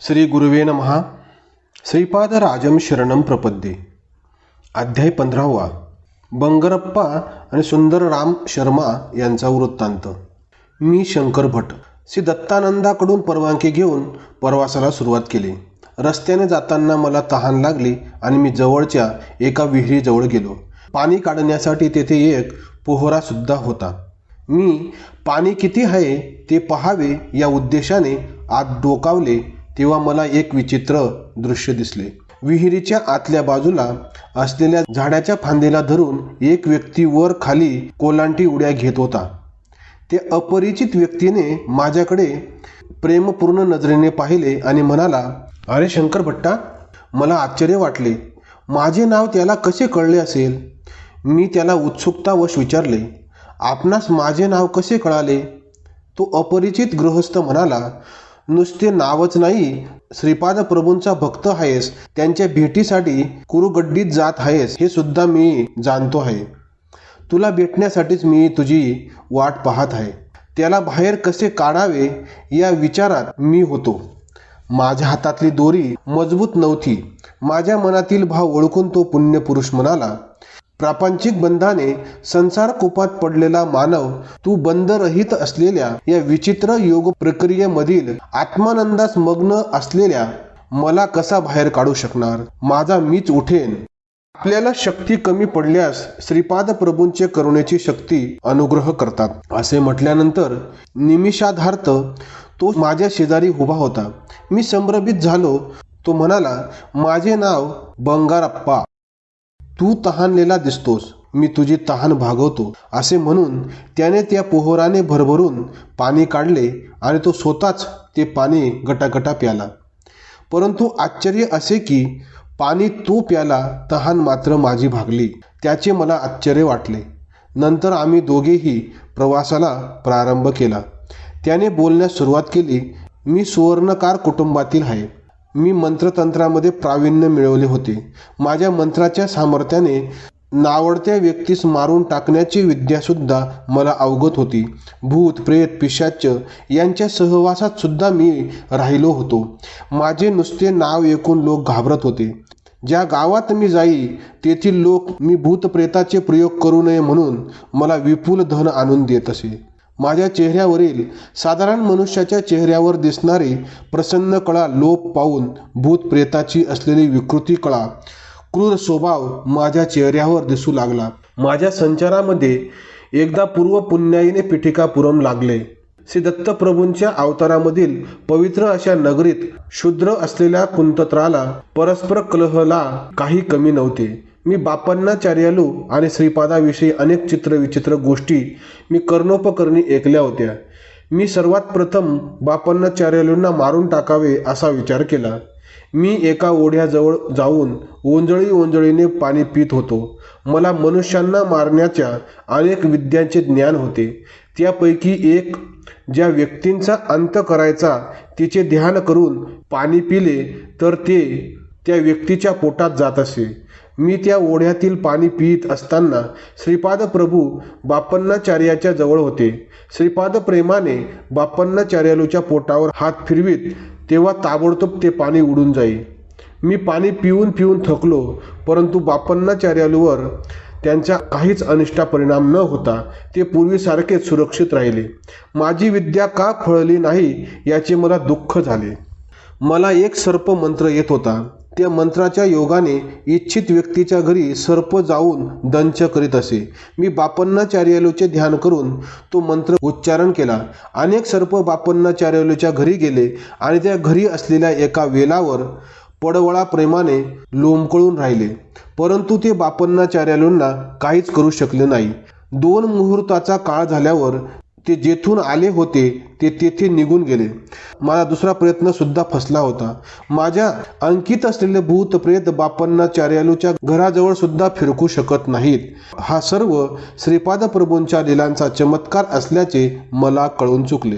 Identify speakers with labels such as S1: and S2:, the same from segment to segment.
S1: श्री गुरुवे नमहा श्रीपाद राजम शरणम प्रपद्ये. अध्याय पंधरावा. बंगरप्पा आणि सुंदरराम शर्मा यांचा वृत्तांत. मी शंकर भट. श्री दत्तानंदाकडून परवानगी घेऊन प्रवासाला सुरुवात केली. रस्त्याने जाताना मला तहान लागली आणि मी जवळच्या एका विहिरीजवळ गेलो. पाणी काढण्यासाठी तेथे एक पोहरासुद्धा होता. मी पाणी किती आहे ते पहावे या उद्देशाने आत डोकावले तेव्हा मला एक विचित्र दृश्य दिसले. विहिरीच्या आतल्या बाजूला असलेल्या झाडाच्या फांदीला धरून एक व्यक्ती वर खाली कोलांटी उड्या घेत होता. ते अपरिचित व्यक्तीने माझ्याकडे प्रेमपूर्ण नजरेने पाहिले आणि म्हणाला अरे शंकर भट्टा मला आश्चर्य वाटले. माझे नाव त्याला कसे कळले असेल? मी त्याला उत्सुकतावश विचारले आपणास माझे नाव कसे कळाले? तो अपरिचित गृहस्थ म्हणाला नुसते नावच नाही श्रीपाद प्रभूंचा भक्त आहेस त्यांच्या भेटीसाठी कुरुगड्डीत जात आहेस हे सुद्धा मी जाणतो आहे. तुला भेटण्यासाठीच मी तुझी वाट पाहत आहे. त्याला बाहेर कसे काढावे या विचारात मी होतो. माझ्या हातातली दोरी मजबूत नव्हती. माझ्या मनातील भाव ओळखून तो पुण्यपुरुष म्हणाला प्रापंचिक बंधाने संसार कुपात पडलेला मानव तू बंधरहित असलेल्या या विचित्र योग प्रक्रियेमधील आत्मानंदास मग्न असलेल्या मला कसा बाहेर काढू शकणार? माझा मीच उठेन. आपल्याला शक्ती कमी पडल्यास श्रीपाद प्रभूंचे करुणेची शक्ती अनुग्रह करतात. असे म्हटल्यानंतर निमिषाधार्थ तो माझ्या शेजारी उभा होता. मी संभ्रमित झालो. तो म्हणाला माझे नाव बंगारप्पा. तू तहानलेला दिसतोस मी तुझी तहान भागवतो असे म्हणून त्याने त्या पोहराने भरभरून पाणी काढले आणि तो स्वतःच ते पाणी गटागटा प्याला. परंतु आश्चर्य असे की पाणी तो प्याला तहान मात्र माझी भागली त्याचे मला आश्चर्य वाटले. नंतर आम्ही दोघेही प्रवासाला प्रारंभ केला. त्याने बोलण्यास सुरुवात केली मी सुवर्णकार कुटुंबातील आहे. मी मंत्रतंत्रामध्ये प्रावीण्य मिळवले होते. माझ्या मंत्राच्या सामर्थ्याने नावडत्या व्यक्तीस मारून टाकण्याची विद्यासुद्धा मला अवगत होती. भूत प्रेत पिशाच यांच्या सहवासात सुद्धा मी राहिलो होतो. माझे नुसते नाव ऐकून लोक घाबरत होते. ज्या गावात मी जाई तेथील लोक मी भूतप्रेताचे प्रयोग करू नये म्हणून मला विपुल धन आणून देत असे. माझ्या चेहऱ्यावरील साधारण मनुष्याच्या चेहऱ्यावर दिसणारी प्रसन्न कळा लोप पाहून भूत प्रेताची असलेली विकृती कळा. क्रूर स्वभाव माझ्या चेहऱ्यावर दिसू लागला. माझ्या संचारामध्ये एकदा पूर्व पुण्याईने पिठिकापुरम लागले. श्री दत्तप्रभूंच्या अवतारामधील पवित्र अशा नगरीत शूद्र असलेल्या कुंतत्राला परस्पर कलहला काही कमी नव्हते. मी बापन्नाचार्यालू आणि श्रीपादाविषयी अनेक चित्रविचित्र गोष्टी मी कर्णोपकरणी ऐकल्या होत्या. मी सर्वात प्रथम बापन्नाचार्यालूंना मारून टाकावे असा विचार केला. मी एका ओढ्याजवळ जाऊन ओंजळी ओंजळीने पाणी पित होतो. मला मनुष्यांना मारण्याच्या अनेक विद्यांचे ज्ञान होते. त्यापैकी एक ज्या व्यक्तींचा अंत करायचा तिचे ध्यान करून पाणी पिले तर ते त्या व्यक्तीच्या पोटात जात असे. मी त्या ओढ्यातील पाणी पित असताना श्रीपाद प्रभू बापन्नाचार्याच्या जवळ होते. श्रीपाद प्रेमाने बापन्नाचार्यालूच्या पोटावर हात फिरवीत तेव्हा ताबडतोब ते पाणी उडून जाई. मी पाणी पिऊन पिऊन थकलो परंतु बापन्नाचार्यालूवर त्यांचा काहीच अनिष्टा परिणाम न होता ते पूर्वीसारखेच सुरक्षित राहिले. माझी विद्या का फळली नाही याचे मला दुःख झाले. मला एक सर्प मंत्र येत होता. त्या मंत्राच्या योगाने इच्छित व्यक्तीच्या घरी सर्प जाऊन दंच करीत असे. मी बापन्नाचार्यालूचे ध्यान करून तो मंत्र उच्चारण केला. अनेक सर्प बापन्नाचार्यालूच्या घरी गेले आणि त्या घरी असलेल्या एका वेलावर पडवळा प्रेमाने लोंबकळून राहिले. परंतु ते बापन्नाचार्यालूंना काहीच करू शकले नाही. दोन मुहूर्ताचा काळ झाल्यावर ते जेथून आले होते ते तेथे निघून गेले. माझा दुसरा प्रयत्न सुद्धा फसला होता. माझ्या अंकित असलेले भूत प्रेत बापन्नाचार्यालूच्या घराजवळ सुद्धा फिरकू शकत नाहीत. हा सर्व श्रीपाद प्रभूंच्या लिलांचा चमत्कार असल्याचे मला कळून चुकले.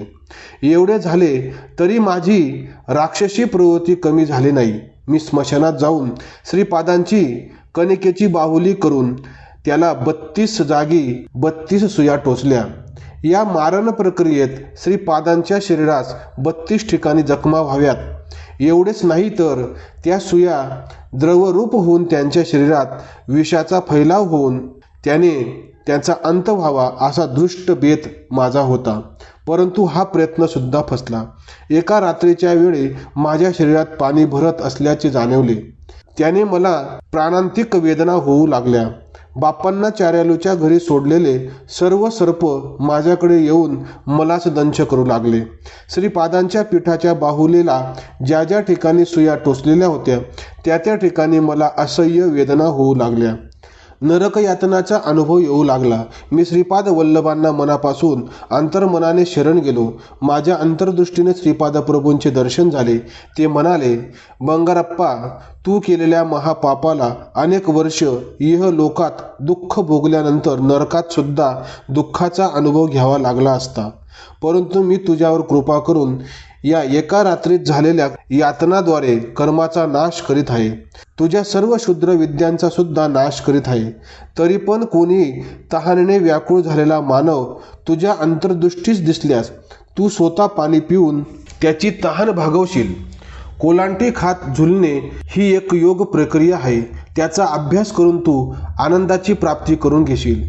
S1: एवढे झाले तरी माझी राक्षसी प्रवृत्ती कमी झाली नाही. मी स्मशानात जाऊन श्रीपादांची कणिकेची बाहुली करून त्याला बत्तीस जागी बत्तीस सुया टोचल्या. या मारण प्रक्रियेत श्रीपादांच्या शरीरास बत्तीस ठिकाणी जखमा व्हाव्यात. एवढेच नाही तर त्या सुया द्रवरूप होऊन त्यांच्या शरीरात विषाचा फैलाव होऊन त्याने त्याचा अंत व्हावा असा दृष्ट बेत माझा होता. परंतु हा प्रयत्न सुद्धा फसला. एका रात्रीच्या वेळी माझ्या शरीरात पाणी भरत असल्याचे जाणवले. त्याने मला प्राणांतिक वेदना होऊ लागल्या. बाप्पांना चार्यालूच्या घरी सोडलेले सर्व सर्प माझ्याकडे येऊन मलाच दंश करू लागले. श्रीपादांच्या पीठाच्या बाहुलीला ज्या ज्या ठिकाणी सुया टोचलेल्या होत्या त्या त्या ठिकाणी मला असह्य वेदना होऊ लागल्या. नरक यातनाचा अनुभव येऊ लागला. मी श्रीपाद वल्लभांना मनापासून अंतर्मनाने शरण गेलो. माझ्या अंतर्दृष्टीने श्रीपाद प्रभूंचे दर्शन झाले. ते म्हणाले बंगारप्पा तू केलेल्या महापापाला अनेक वर्ष इह लोकात दुःख भोगल्यानंतर नरकात सुद्धा दुःखाचा अनुभव घ्यावा लागला असता. परंतु मी तुझ्यावर कृपा करून या एका रात्रीत झालेल्या यातनाद्वारे कर्माचा नाश करीत आहे. तुझ्या सर्व शूद्र विद्यांचा सुद्धा नाश करीत आहे. तरी पण कोणी तहानेने व्याकुळ झालेला मानव तुझ्या अंतर्दृष्टीस दिसल्यास तू स्वतः पाणी पिऊन त्याची तहान भागवशील. कोलांटी खात झुलणे ही एक योग प्रक्रिया आहे. त्याचा अभ्यास करून तू आनंदाची प्राप्ती करून घेशील.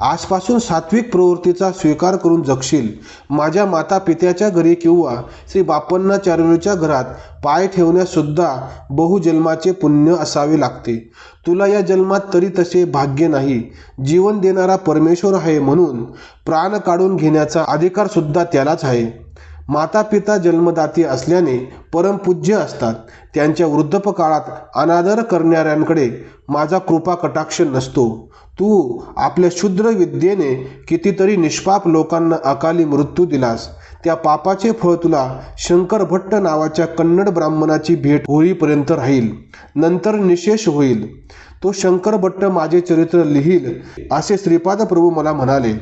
S1: आजपासून सात्विक प्रवृत्तीचा स्वीकार करून जगशील. माझ्या माता पित्याच्या घरी किंवा श्री बापन्ना चारुलीच्या घरात पाय ठेवण्यासुद्धा बहुजन्माचे पुण्य असावे लागते. तुला या जन्मात तरी तसे भाग्य नाही. जीवन देणारा परमेश्वर आहे म्हणून प्राण काढून घेण्याचा अधिकार सुद्धा त्यालाच आहे. माता पिता जन्मदाती असल्याने परमपूज्य असतात. त्यांच्या वृद्धपकाळात अनादर करणाऱ्यांकडे माझा कृपा कटाक्ष नसतो. तू आपल्या क्षुद्र विद्येने कितीतरी निष्पाप लोकांना अकाली मृत्यू दिलास. त्या पापाचे फळ तुला शंकर भट्ट नावाच्या कन्नड ब्राह्मणाची भेट होईपर्यंत राहील. नंतर निशेष होईल. तो शंकर भट्ट माझे चरित्र लिहील असे श्रीपाद प्रभू मला म्हणाले.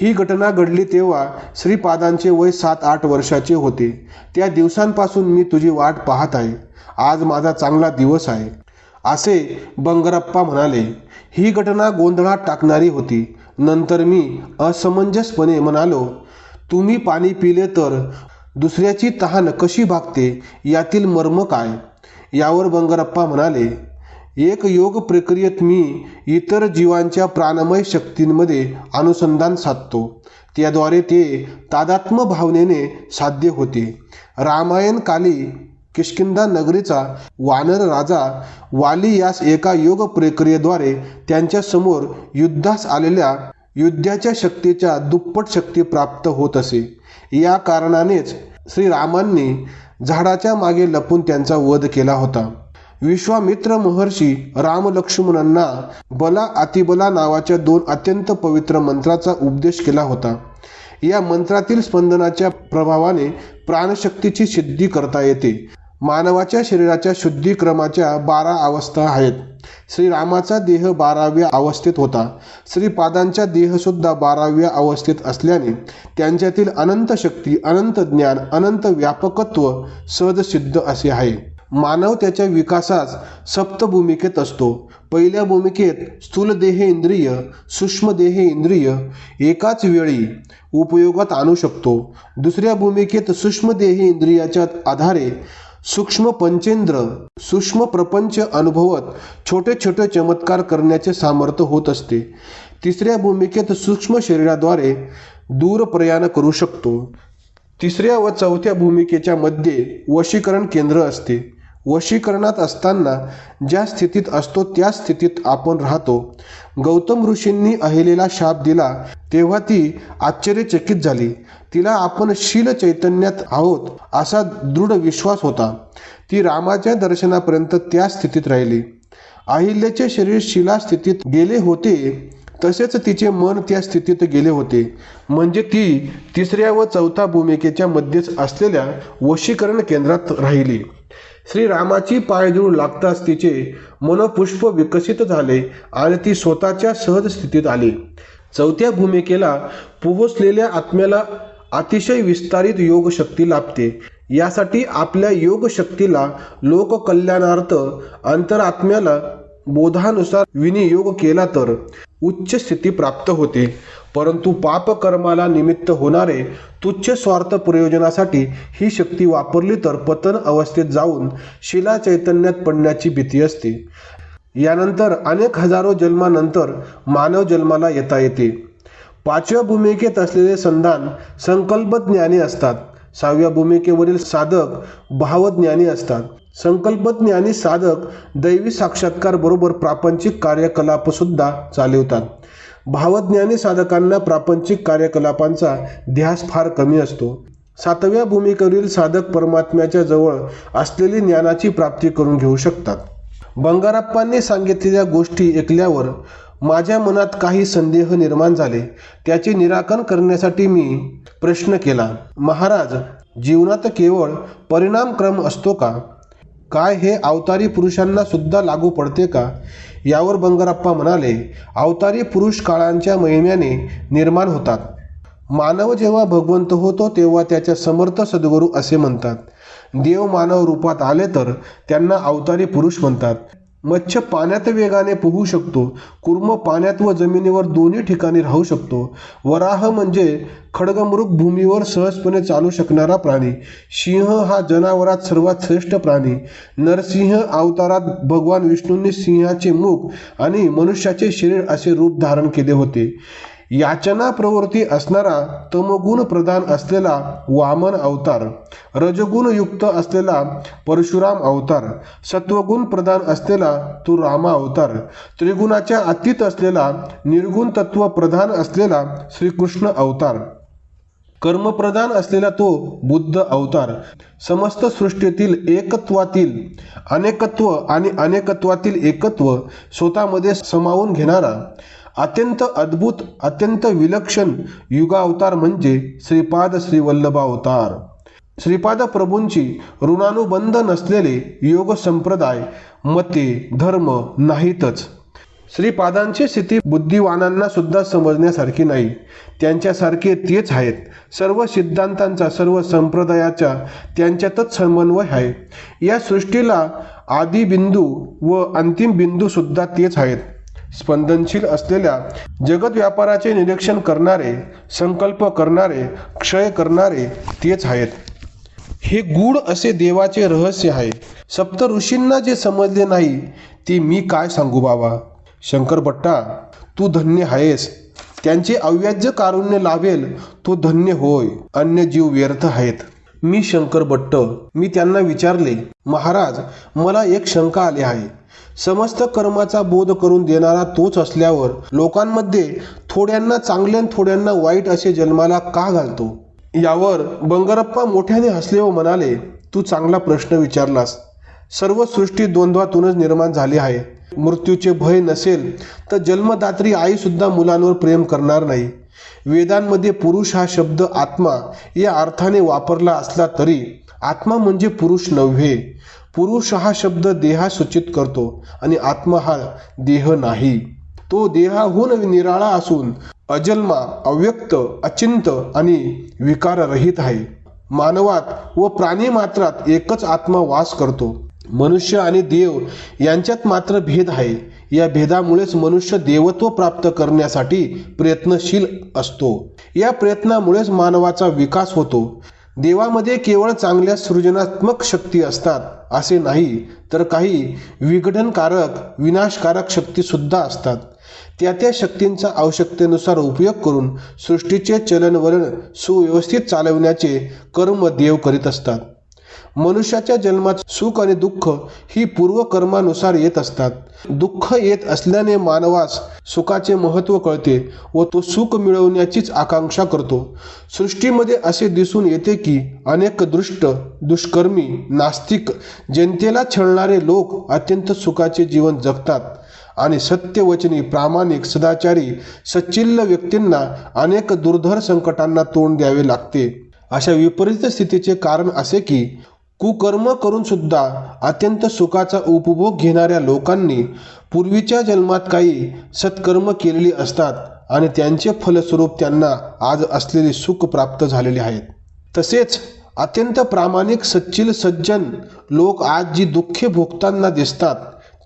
S1: ही घटना घडली तेव्हा श्रीपादांचे वय सात आठ वर्षाचे होते. त्या दिवसांपासून मी तुझी वाट पाहत आहे. आज माझा चांगला दिवस आहे. असे बंगरप्पा म्हणाले ही घटना गोंधळात टाकणारी होती. नंतर मी असमंजसपणे म्हणालो तुम्ही पाणी पिले तर दुसऱ्याची तहान कशी भागते? यातील मर्म काय? यावर बंगरप्पा म्हणाले एक योग प्रक्रियेत मी इतर जीवांच्या प्राणमय शक्तींमध्ये अनुसंधान साधतो. त्याद्वारे ते तादात्म भावनेने साध्य होते. रामायण काली किष्किंदा नगरीचा वानर राजा वाली यास एका योग प्रक्रियेद्वारे त्यांच्यासमोर युद्धास आलेल्या युद्धाच्या शक्तीच्या दुप्पट शक्ती प्राप्त होत असे. या कारणानेच श्रीरामांनी झाडाच्या मागे लपून त्यांचा वध केला होता. विश्वामित्र महर्षी रामलक्ष्मणांना बला अतिबला नावाच्या दोन अत्यंत पवित्र मंत्राचा उपदेश केला होता. या मंत्रातील स्पंदनाच्या प्रभावाने प्राणशक्तीची सिद्धी करता येते. मानवाच्या शरीराच्या शुद्धीक्रमाच्या बारा अवस्था आहेत. श्रीरामाचा देह बाराव्या अवस्थेत होता. श्रीपादांचा देहसुद्धा बाराव्या अवस्थेत असल्याने त्यांच्यातील अनंत शक्ती अनंत ज्ञान अनंत व्यापकत्व सहज सिद्ध असे आहे. मानव त्याच्या विकासास सप्त भूमिकेत असतो. पहिल्या भूमिकेत स्थूल देह इंद्रिय सूक्ष्म देह इंद्रिय एकाच वेळी उपयोगात आणू शकतो. दुसऱ्या भूमिकेत सूक्ष्म देह इंद्रियाच्या आधारे सूक्ष्म पंचेंद्र सूक्ष्म प्रपंच अनुभवत छोटे छोटे चमत्कार करण्याचे सामर्थ्य होत असते. तिसऱ्या भूमिकेत सूक्ष्म शरीराद्वारे दूर प्रयाण करू शकतो. तिसऱ्या व चौथ्या भूमिकेच्या मध्ये वशीकरण केंद्र असते. वशीकरणात असताना ज्या स्थितीत असतो त्या स्थितीत आपण राहतो. गौतम ऋषींनी अहिलेला शाप दिला तेव्हा ती आश्चर्यचकित झाली. तिला आपण शील चैतन्यात आहोत असा दृढ विश्वास होता. ती रामाच्या दर्शनापर्यंत त्या स्थितीत राहिली. अहिल्याचे शरीर शिला स्थितीत गेले होते तसेच तिचे मन त्या स्थितीत गेले होते. म्हणजे ती तिसऱ्या व चौथ्या भूमिकेच्या मध्येच असलेल्या वशीकरण केंद्रात राहिली. श्रीरामाची पायधूळ लागताच तिचे मनपुष्प विकसित झाले आणि ती स्वतःच्या सहज स्थितीत आली. चौथ्या भूमिकेला पोहोचलेल्या आत्म्याला अतिशय विस्तारित योगशक्ती लाभते. यासाठी आपल्या योगशक्तीला लोककल्याणार्थ अंतरात्म्याला बोधानुसार विनियोग केला तर उच्च स्थिती प्राप्त होते. परंतु पापकर्माला निमित्त होणारे तुच्छ स्वार्थ प्रयोजनासाठी ही शक्ती वापरली तर पतन अवस्थेत जाऊन शिला चैतन्यात पडण्याची भीती असते. यानंतर अनेक हजारो जन्मानंतर मानव जन्माला येता येते. पाचव्या भूमिकेत असलेले संधान संकल्पज्ञानी असतात. सहाव्या भूमिकेवरील साधक भावज्ञानी असतात. संकल्पज्ञानी साधक दैवी साक्षात्कार बरोबर प्रापंचिक कार्यकलाप सुद्धा चालवतात भावज्ञानी साधकांना प्रापंचिक कार्यकलापांचा ध्यास फार कमी असतो. सातव्या भूमिकेवरील साधक परमात्म्याच्या जवळ असलेली ज्ञानाची प्राप्ती करून घेऊ शकतात. बंगारप्पांनी सांगितलेल्या गोष्टी ऐकल्यावर माझ्या मनात काही संदेह निर्माण झाले. त्याचे निराकरण करण्यासाठी मी प्रश्न केला महाराज जीवनात केवळ परिणामक्रम असतो का? काय हे अवतारी पुरुषांना सुद्धा लागू पडते का? यावर बंगारप्पा म्हणाले अवतारी पुरुष काळांच्या महिम्याने निर्माण होतात. मानव जेव्हा भगवंत होतो तेव्हा त्याच्या समर्थ सद्गुरू असे म्हणतात. देव मानव रूपात आले तर त्यांना अवतारी पुरुष म्हणतात. मच्छ पाण्यात वेगाने पोहू शकतो. कुर्म पाण्यात व जमिनीवर दोन्ही ठिकाणी राहू शकतो. वराह म्हणजे खडगमृग भूमीवर सहजपणे चालू शकणारा प्राणी. सिंह हा जनावरात सर्वात श्रेष्ठ प्राणी. नरसिंह अवतारात भगवान विष्णूंनी सिंहाचे मुख आणि मनुष्याचे शरीर असे रूप धारण केले होते. याचना प्रवृत्ती असणारा तमगुण प्रधान असलेला वामन अवतार रजगुण युक्त असलेला परशुराम अवतार सत्वगुण प्रधान असलेला तो रामा अवतार त्रिगुणाच्या अतीत असलेला निर्गुण तत्व प्रधान असलेला श्रीकृष्ण अवतार. कर्मप्रधान असलेला तो बुद्ध अवतार. समस्त सृष्टीतील एकत्वातील अनेकत्व आणि अनेकत्वातील एकत्व स्वतःमध्ये समावून घेणारा अत्यंत अद्भुत अत्यंत विलक्षण युगावतार म्हणजे श्रीपाद श्रीवल्लभा अवतार श्रीपाद प्रभूंची ऋणानुबंध नसलेले योग संप्रदाय मते धर्म नाहीतच. श्रीपादांची स्थिती बुद्धिवानांना सुद्धा समजण्यासारखी नाही. त्यांच्यासारखे तेच आहेत. सर्व सिद्धांतांचा सर्व संप्रदायाच्या त्यांच्यातच समन्वय आहे. या सृष्टीला आदिबिंदू व अंतिम बिंदू सुद्धा तेच आहेत. स्पंदनशील असलेल्या जगत व्यापाराचे निरीक्षण करणारे संकल्प करणारे क्षय करणारे तेच आहेत. हे गूढ असे देवाचे रहस्य आहे. सप्त ऋषींना जे समजले नाही ते मी काय सांगू बाबा? शंकर भट्टा तू धन्य आहेस. त्यांचे अव्याज्य कारुण्य लाभेल तो धन्य होय. अन्य जीव व्यर्थ आहेत. मी शंकर भट्ट. मी त्यांना विचारले महाराज मला एक शंका आली आहे. समस्त कर्माचा बोध करून देणारा तोच असल्यावर लोकांमध्ये थोड्यांना चांगले आणि थोड्यांना वाईट असे जन्माला का घालतो? यावर बंगरप्पा मोठ्याने हसले व म्हणाले तू चांगला प्रश्न विचारलास. सर्व सृष्टी द्वंद्वातूनच निर्माण झाली आहे. मृत्यूचे भय नसेल तर जन्मदात्री आईसुद्धा मुलांवर प्रेम करणार नाही. वेदांमध्ये पुरुष हा शब्द आत्मा या अर्थाने वापरला असला तरी आत्मा म्हणजे पुरुष नव्हे. पुरुष हा शब्द देहा सूचित करतो आणि आत्मा हा देह नाही. तो देहाहून निराळा असून अजन्मा अव्यक्त अचिंत आणि विकाररहित आहे. मानवात व प्राणी मात्रात एकच आत्मा वास करतो. मनुष्य आणि देव यांच्यात मात्र भेद आहे. या भेदामुळेच मनुष्य देवत्व प्राप्त करण्यासाठी प्रयत्नशील असतो. या प्रयत्नामुळेच मानवाचा विकास होतो. देवामध्ये केवळ चांगल्या सृजनात्मक शक्ती असतात असे नाही तर काही विघटनकारक विनाशकारक शक्तीसुद्धा असतात. त्या त्या शक्तींचा आवश्यकतेनुसार उपयोग करून सृष्टीचे चलनवलन सुव्यवस्थित चालविण्याचे कर्म देव करीत असतात. मनुष्याच्या जन्मात सुख आणि दुःख ही पूर्वकर्मानुसार येत असतात. दुःख येत असल्याने मानवास सुखाचे महत्त्व कळते व तो सुख मिळवण्याचीच आकांक्षा करतो. सृष्टीमध्ये असे दिसून येते की अनेक दृष्ट दुष्कर्मी नास्तिक जनतेला छळणारे लोक अत्यंत सुखाचे जीवन जगतात आणि सत्यवचनी प्रामाणिक सदाचारी सच्चिल्ल व्यक्तींना अनेक दुर्धर संकटांना तोंड द्यावे लागते. अशा विपरीत स्थितीचे कारण असे की कुकर्म करून सुद्धा अत्यंत सुखाचा उपभोग घेणाऱ्या लोकांनी पूर्वीच्या जन्मात काही सत्कर्म केलेली असतात आणि त्यांचे फलस्वरूप त्यांना आज असलेले सुख प्राप्त झालेले आहेत. तसेच अत्यंत प्रामाणिक सच्चिल सज्जन लोक आज जी दुःखे भोगताना दिसतात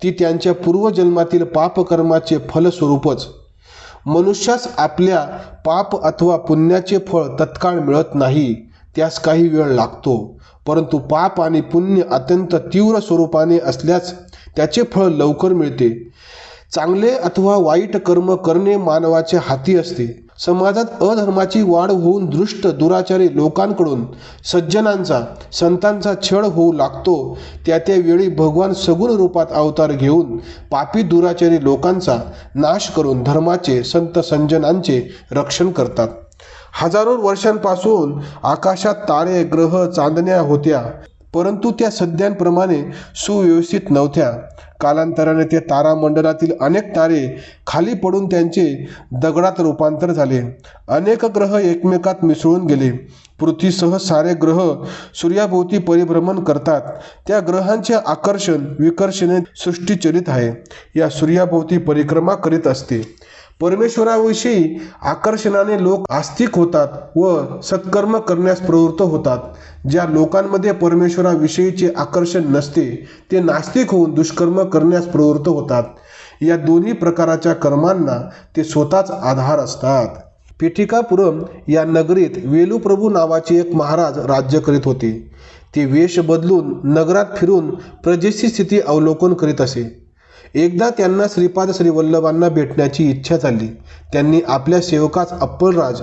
S1: ती त्यांच्या पूर्वजन्मातील पापकर्माचे फलस्वरूपच मनुष्यास आपल्या पाप अथवा पुण्याचे फळ तत्काळ मिळत नाही त्यास काही वेळ लागतो. परंतु पाप आणि पुण्य अत्यंत तीव्र स्वरूपाने असल्यास त्याचे फळ लवकर मिळते. चांगले अथवा वाईट कर्म करणे मानवाच्या हाती असते. समाजात अधर्माची वाढ होऊन दृष्ट दुराचारी लोकांकडून सज्जनांचा संतांचा छळ होऊ लागतो. त्या त्यावेळी भगवान सगुण रूपात अवतार घेऊन पापी दुराचारी लोकांचा नाश करून धर्माचे संत संजनांचे रक्षण करतात. हजारो वर्षांपासून आकाशात तारे ग्रह चांदण्या होत्या परंतु त्या सध्यांप्रमाणे सुव्यवस्थित नव्हत्या. कालांतराने ते तारामंडलातील अनेक तारे खाली पडून त्यांचे दगडात रूपांतर झाले. अनेक ग्रह एकमेकात मिसळून गेले. पृथ्वीसह सारे ग्रह सूर्याभोवती परिभ्रमण करतात. त्या ग्रहांचे आकर्षण विकर्षणे सृष्टीचरित आहे. या सूर्याभोवती परिक्रमा करीत असते. परमेश्वराविषयी आकर्षणाने लोक आस्तिक होतात व सत्कर्म करण्यास प्रवृत्त होतात. ज्या लोकांमध्ये परमेश्वराविषयीचे आकर्षण नसते ते नास्तिक होऊन दुष्कर्म करण्यास प्रवृत्त होतात. या दोन्ही प्रकाराच्या कर्मांना ते स्वतःच आधार असतात. पिठिकापुरम या नगरीत वेलुप्रभू नावाचे एक महाराज राज्य करीत होते. ते वेश बदलून नगरात फिरून प्रजेची स्थिती अवलोकन करीत असे. एकदा त्यांना श्रीपाद श्रीवल्लभांना भेटण्याची इच्छा झाली. त्यांनी आपल्या सेवकास अप्पलराज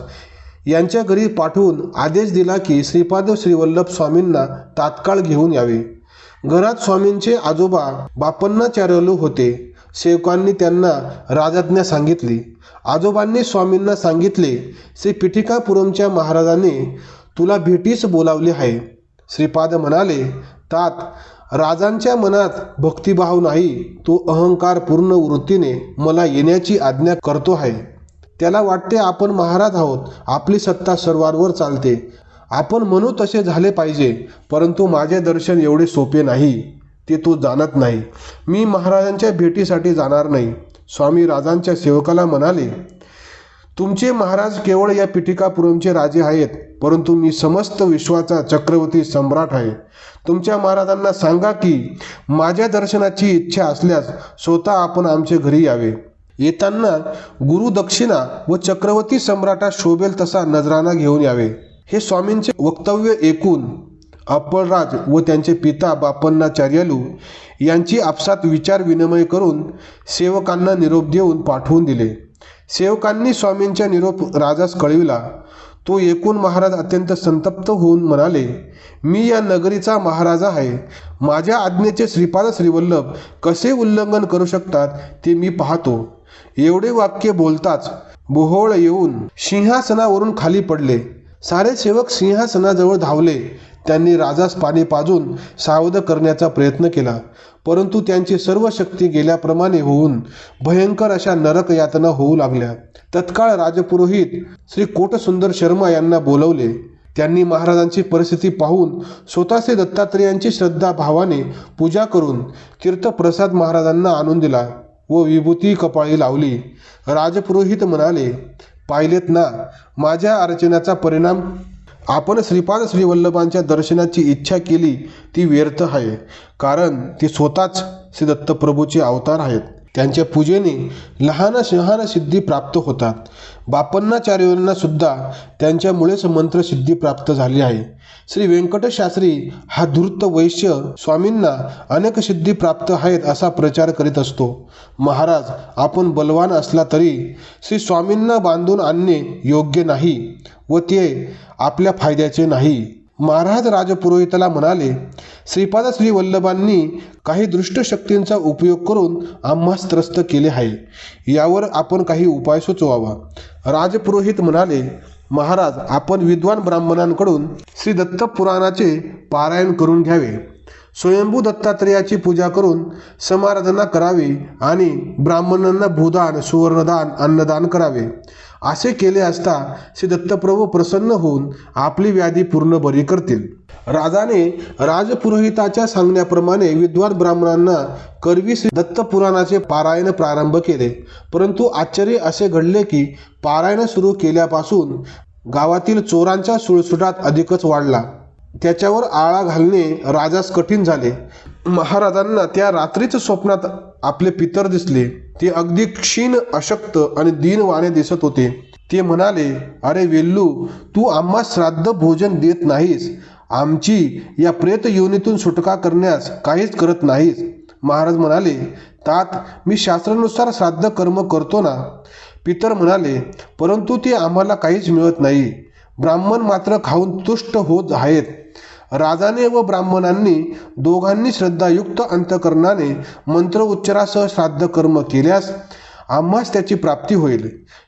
S1: यांच्या घरी पाठवून आदेश दिला की श्रीपाद श्रीवल्लभ स्वामींना तात्काळ घेऊन यावे. घरात स्वामींचे आजोबा बापन्नाचार्यलू होते. सेवकांनी त्यांना राजाज्ञा सांगितली. आजोबांनी स्वामींना सांगितले श्री पिठिकापुरमच्या महाराजांनी तुला भेटीस बोलावले आहे. श्रीपाद म्हणाले तात राजांच्या मनात भक्तिभाव नाही तो अहंकार पूर्ण वृत्तीने मला येण्याची आज्ञा करतो आहे. त्याला वाटते आपण महाराज आहोत आपली सत्ता सर्वांवर चालते. आपण म्हणू तसे झाले पाहिजे परंतु माझे दर्शन एवढे सोपे नाही ते तो जाणत नाही. मी महाराजांच्या भेटीसाठी जाणार नाही. स्वामी राजांच्या सेवकाला म्हणाले तुमचे महाराज केवळ या पिटिकापुरमचे राजे आहेत परंतु मी समस्त विश्वाचा चक्रवर्ती सम्राट आहे. तुमच्या महाराजांना सांगा की माझ्या दर्शनाची इच्छा असल्यास स्वतः आपण आमच्या घरी यावे. येताना गुरुदक्षिणा व चक्रवर्ती सम्राटा शोभेल तसा नजराना घेऊन यावे. हे स्वामींचे वक्तव्य ऐकून अप्पलराज व त्यांचे पिता बापन्नाचार्यालू यांची आपसात विचार विनिमय करून सेवकांना निरोप देऊन पाठवून दिले. सेवकांनी स्वामींच्या निरोप राजास कळविला. तो एकूण महाराज अत्यंत संतप्त होऊन म्हणाले मी या नगरीचा महाराजा आहे. माझ्या आज्ञेचे श्रीपाद श्रीवल्लभ कसे उल्लंघन करू शकतात ते मी पाहतो. एवढे वाक्य बोलताच बोहोळ येऊन सिंहासनावरून खाली पडले. सारे सेवक सिंहासनाजवळ धावले. त्यांनी राजास पाणी पाजून सावध करण्याचा प्रयत्न केला. परंतु त्यांची सर्व शक्ती गेल्याप्रमाणे होऊन भयंकर अशा नरक यातना होऊ लागल्या. तत्काळ राजपुरोहित श्री कोटसुंदर शर्मा यांना बोलवले. त्यांनी महाराजांची परिस्थिती पाहून स्वतःचे दत्तात्रेयांची श्रद्धा भावाने पूजा करून तीर्थप्रसाद महाराजांना आणून दिला व विभूती कपाळी लावली. राजपुरोहित म्हणाले पाहिलेत ना माझ्या अर्चनाचा परिणाम आपण श्रीपाद श्रीवल्लभांच्या दर्शनाची इच्छा केली ती व्यर्थ आहे. कारण ते स्वतःच श्री दत्तप्रभूचे अवतार आहेत. त्यांच्या पूजेने लहान शहान सिद्धी प्राप्त होतात. बापन्नाचार्यांना सुद्धा त्यांच्यामुळेच मंत्रसिद्धी प्राप्त झाली आहे. श्री व्यंकटशास्त्री हा धूर्त वैश्य स्वामींना अनेक सिद्धी प्राप्त आहेत असा प्रचार करीत असतो. महाराज आपण बलवान असला तरी श्री स्वामींना बांधून आणणे योग्य नाही व ते आपल्या फायद्याचे नाही. महाराज राजपुरोहिताला म्हणाले श्रीपाद श्री वल्लभांनी काही दृष्ट शक्तींचा उपयोग करून आम्हास त्रस्त केले आहे. यावर आपण काही उपाय सुचवावा. राजपुरोहित म्हणाले महाराज आपण विद्वान ब्राह्मणांकडून श्री दत्त पुराणाचे पारायण करून घ्यावे. स्वयंभू दत्तात्रेयाची पूजा करून समाराधना करावी आणि ब्राह्मणांना भूदान सुवर्णदान अन्नदान करावे. असे केले असता श्री दत्तप्रभू प्रसन्न होऊन आपली व्याधी पूर्ण बरी करतील. राजाने राजपुरोहिताच्या सांगण्याप्रमाणे विद्वान ब्राह्मणांना करवी श्री दत्तपुराणाचे पारायण प्रारंभ केले. परंतु आश्चर्य असे घडले की पारायण सुरू केल्यापासून गावातील चोरांचा सुळसुटात अधिकच वाढला. त्याच्यावर आळा घालणे राजास कठीण झाले. महाराजांना त्या रात्रीच स्वप्नात आपले पितर दिसले. ते अगदी क्षीण अशक्त आणि दीनवाने दिसत होते. ते म्हणाले अरे वेल्लू तू आम्हा श्राद्ध भोजन देत नाहीस. आमची या प्रेत योनीतून सुटका करण्यास काहीच करत नाहीस. महाराज म्हणाले तात मी शास्त्रानुसार श्राद्ध कर्म करतो ना? पितर म्हणाले परंतु ते आम्हाला काहीच मिळत नाही. ब्राह्मण मात्र खाऊन तुष्ट होत आहेत. राजाने व ब्राह्मणांनी दोघांनी श्रद्धायुक्त अंतकरणाने मंत्र उच्चारासह श्राद्ध कर्म केल्यास आम्हास त्याची प्राप्ती होईल.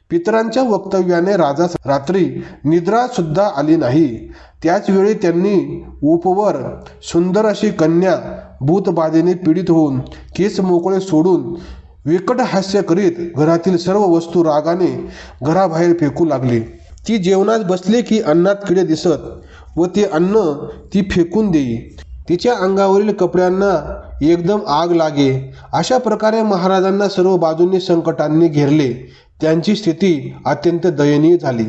S1: पितरांच्या वक्तव्याने राजा रात्री निद्रा सुद्धा आली नाही. त्याचवेळी त्यांनी उपवर सुंदर अशी कन्या भूतबाधेने पीडित होऊन केस मोकळे सोडून विकट हास्य करीत घरातील सर्व वस्तू रागाने घराबाहेर फेकू लागली. ती जेवणात बसली की अन्नात किडे दिसत व ते अन्न ती फेकून देई. तिच्या अंगावरील कपड्यांना एकदम आग लागे. अशा प्रकारे महाराजांना सर्व बाजूंनी संकटांनी घेरले. त्यांची स्थिती अत्यंत दयनीय झाली.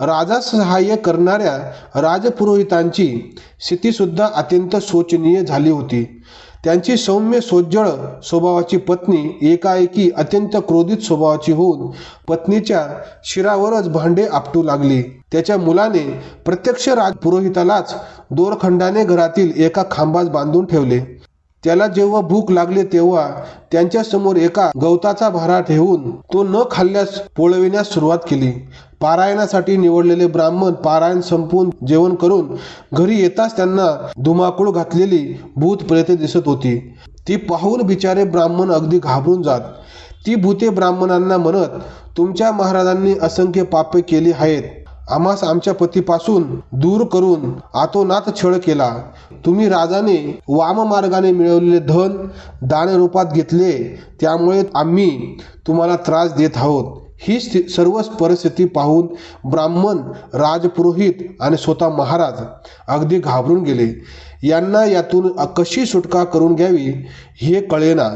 S1: राजा सहाय्य करणाऱ्या राजपुरोहितांची स्थितीसुद्धा अत्यंत शोचनीय झाली होती. त्यांची सौम्य सोज्जळ स्वभावाची पत्नी एकाएकी अत्यंत क्रोधित स्वभावाची होऊन पत्नीच्या शिरावरच भांडे आपटू लागली. त्याच्या मुलाने प्रत्यक्ष राज पुरोहितालाच दोरखंडाने घरातील एका खांबास बांधून ठेवले. त्याला जेव्हा भूक लागली तेव्हा त्यांच्यासमोर एका गवताचा भारा ठेवून तो न खाल्ल्यास पोळविण्यास सुरुवात केली. पारायणासाठी निवडलेले ब्राह्मण पारायण संपून जेवण करून घरी येताच त्यांना धुमाकूळ घातलेली भूत प्रेते दिसत होती. ती पाहून बिचारे ब्राह्मण अगदी घाबरून जात. ती भूते ब्राह्मणांना म्हणत तुमच्या महाराजांनी असंख्य पापे केली आहेत. आम्हास आमच्या पतीपासून दूर करून आतोनात छळ केला. तुम्ही राजाने वाम मार्गाने मिळवलेले धन दान रूपात घेतले. त्यामुळे आम्ही तुम्हाला त्रास देत आहोत. ही स्थि सर्व परिस्थिती पाहून ब्राह्मण राजपुरोहित आणि स्वतः महाराज अगदी घाबरून गेले. यांना यातून कशी सुटका करून घ्यावी हे कळेना.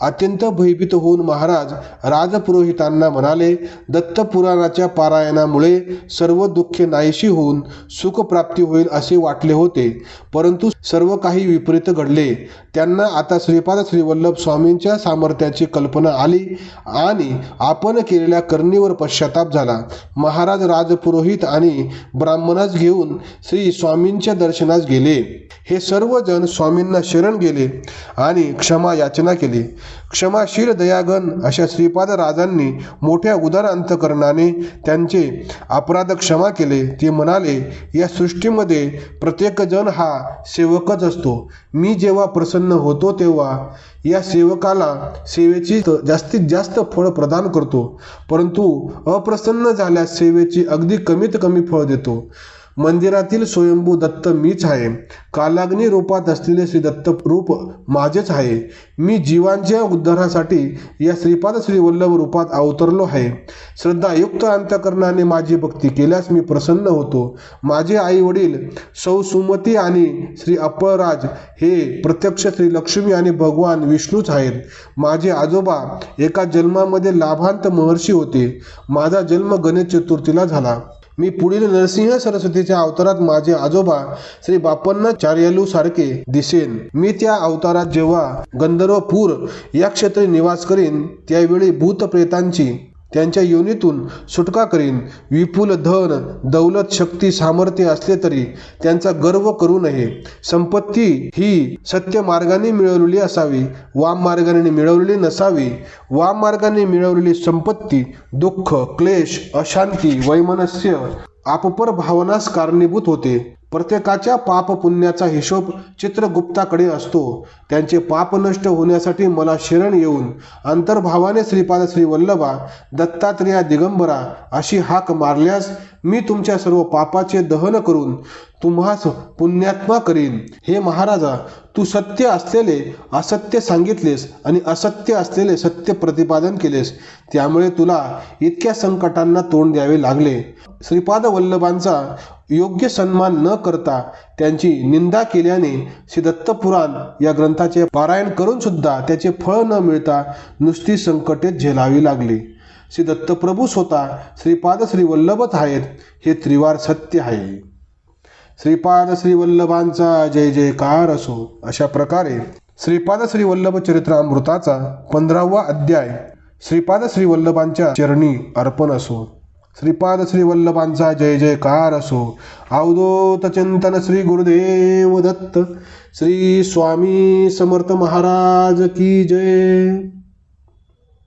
S1: अत्यंत भयभीत होऊन महाराज राजपुरोहितांना म्हणाले दत्तपुराणाच्या पारायणामुळे सर्व दुःखे नाहीशी होऊन सुखप्राप्ती होईल असे वाटले होते. परंतु सर्व काही विपरीत घडले. त्यांना आता श्रीपाद श्रीवल्लभ स्वामींच्या सामर्थ्याची कल्पना आली आणि आपण केलेल्या करणीवर पश्चाताप झाला. महाराज राजपुरोहित आणि ब्राह्मणास घेऊन श्री स्वामींच्या दर्शनास गेले. हे सर्वजण स्वामींना शरण गेले आणि क्षमा याचना केली. क्षमाशील दयागन अशा श्रीपाद राजांनी मोठ्या उदार अंतकरणाने त्यांचे अपराध क्षमा केले. ते म्हणाले या सृष्टीमध्ये प्रत्येकजण हा सेवकच असतो. मी जेव्हा प्रसन्न होतो तेव्हा या सेवकाला सेवेची जास्तीत जास्त फळ प्रदान करतो. परंतु अप्रसन्न झाल्यास सेवेची अगदी कमीत कमी फळ देतो. मंदिरातील स्वयंभू दत्त मीच आहे. कालाग्नी रूपात असलेले श्री दत्त रूप माझेच आहे. मी जीवांच्या उद्धारासाठी या श्रीपाद श्रीवल्लभ रूपात अवतरलो आहे. श्रद्धायुक्त अंतकरणाने माझी भक्ती केल्यास मी प्रसन्न होतो. माझे आई वडील सौ सुमती आणि श्री अप्पराज हे प्रत्यक्ष श्री लक्ष्मी आणि भगवान विष्णूच आहेत. माझे आजोबा एका जन्मामध्ये लाभांत महर्षी होते. माझा जन्म गणेश चतुर्थीला झाला. मी पुढील नरसिंह सरस्वतीच्या अवतारात माझे आजोबा श्री बापन्ना चार्यालू सारखे दिसेन. मी त्या अवतारात जेव्हा गंधर्वपूर या क्षेत्री निवास करीन त्यावेळी भूतप्रेतांची त्यांच्या योनीतून सुटका करीन. विपुल धन दौलत शक्ती सामर्थ्य असले तरी त्यांचा गर्व करू नये. संपत्ती ही सत्य मार्गाने मिळवलेली असावी वाम मार्गाने मिळवलेली नसावी. वाम मार्गाने मिळवलेली संपत्ती दुःख क्लेश अशांती वैमनस्य आपपर भावनास कारणीभूत होते. प्रत्येकाच्या पाप पुण्याचा हिशोब चित्रगुप्ताकडे असतो. त्यांचे पाप नष्ट होण्यासाठी मला शरण येऊन अंतर्भावाने श्रीपाद श्रीवल्लभा दत्तात्रेया दिगंबरा अशी हाक मारल्यास मी तुमच्या सर्व पापाचे दहन करून तुम्हास पुण्यात्मा करीन. हे महाराजा तू सत्य असलेले असत्य सांगितलेस आणि असत्य असलेले सत्य प्रतिपादन केलेस. त्यामुळे तुला इतक्या संकटांना तोंड द्यावे लागले. श्रीपाद वल्लभांचा योग्य सन्मान न करता त्यांची निंदा केल्याने श्री दत्तपुराण या ग्रंथाचे पारायण करून सुद्धा त्याचे फळ न मिळता नुसती संकटे झेलावी लागली. श्री दत्तप्रभू स्वतः श्रीपाद श्री वल्लभच आहेत हे त्रिवार सत्य आहे. श्रीपाद श्रीवल्लभांचा जय जयकार असो. अशा प्रकारे श्रीपाद श्रीवल्लभ चरित्रामृताचा पंधरावा अध्याय श्रीपाद श्रीवल्लभांच्या चरणी अर्पण असो. श्रीपाद श्रीवल्लभांचा जय जयकार असो. अवधूत चिंतन श्री गुरुदेव दत्त श्री स्वामी समर्थ महाराज की जय.